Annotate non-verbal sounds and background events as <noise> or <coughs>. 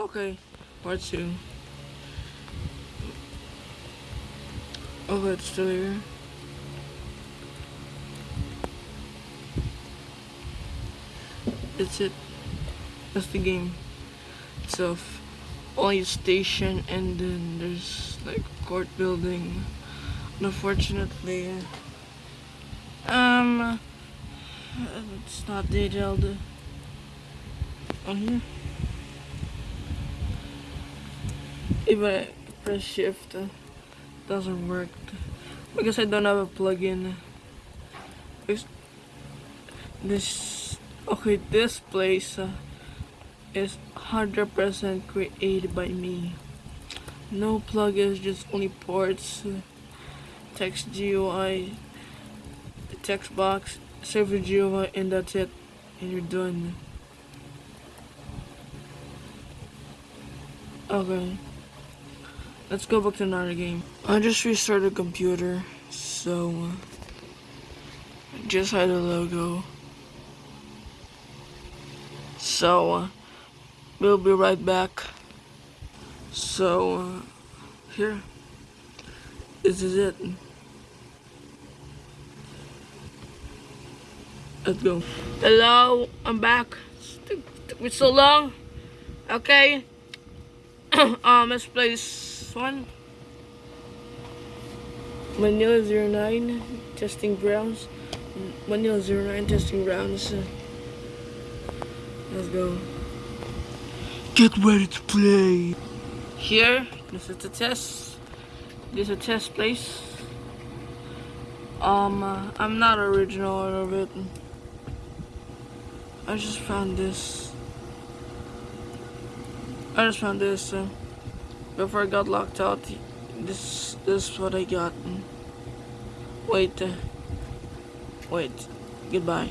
Okay, part two. Okay, it's still here. That's it. That's the game itself. Only station and then there's like court building. Unfortunately, um, it's not detailed on here. If I press shift, uh, doesn't work because I don't have a plugin. This, this okay, this place uh, is 100% created by me. No plugins, just only ports, uh, text GUI, text box, server GUI, and that's it. And you're done. Okay. Let's go back to another game. I just restarted the computer, so uh, just had a logo. So uh, we'll be right back. So uh, here, this is it. Let's go. Hello, I'm back. Took, took me so long. Okay. <coughs> um, let's play this one. Manila 09 testing grounds. Manila 09 testing grounds. Let's go. Get ready to play. Here, this is the test. This is a test place. Um, uh, I'm not original of it. I just found this. I just found this. Uh, before I got locked out, this, this is what I got. Wait, uh, wait, goodbye.